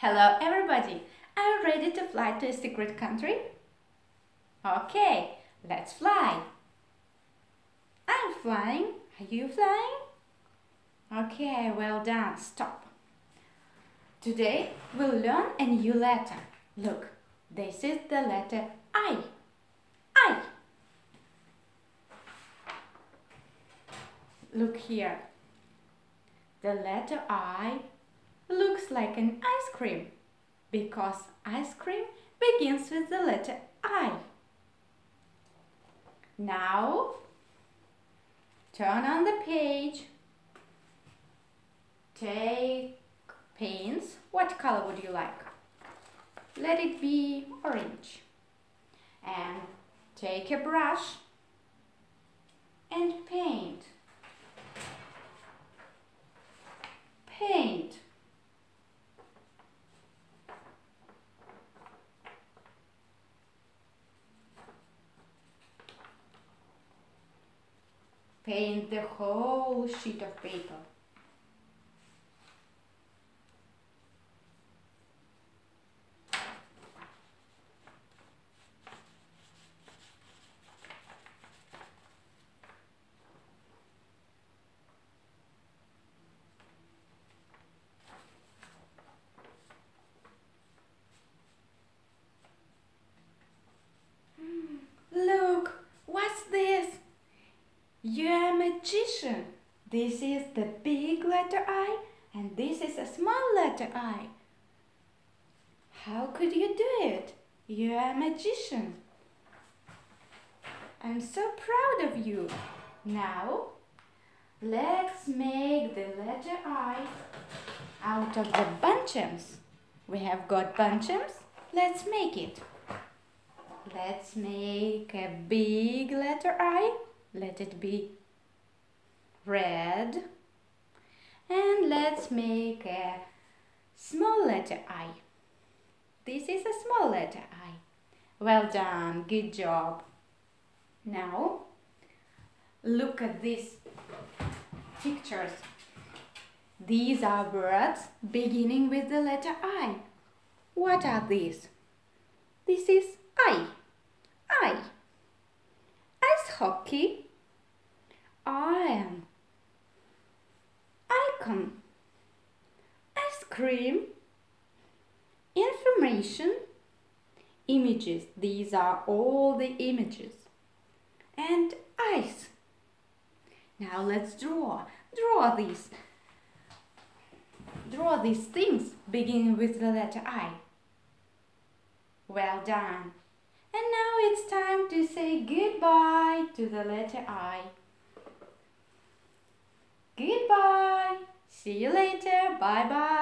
Hello everybody! Are you ready to fly to a secret country? Okay, let's fly! I'm flying. Are you flying? Okay, well done. Stop. Today we'll learn a new letter. Look, this is the letter I. I. Look here. The letter I looks like an ice cream because ice cream begins with the letter I. Now, turn on the page. Take paints. What color would you like? Let it be orange. And take a brush and paint. Paint. Paint the whole sheet of paper. You're a magician. This is the big letter I and this is a small letter I. How could you do it? You're a magician. I'm so proud of you. Now, let's make the letter I out of the bunchems. We have got bunchems. Let's make it. Let's make a big letter I let it be red and let's make a small letter I. This is a small letter I. Well done, good job. Now, look at these pictures. These are words beginning with the letter I. What are these? This is I. I. Hockey am. Icon. Ice cream. Information. Images. These are all the images. And ice. Now let's draw. Draw these. Draw these things beginning with the letter I. Well done. And now it's time to say goodbye to the letter I. Goodbye. See you later. Bye bye.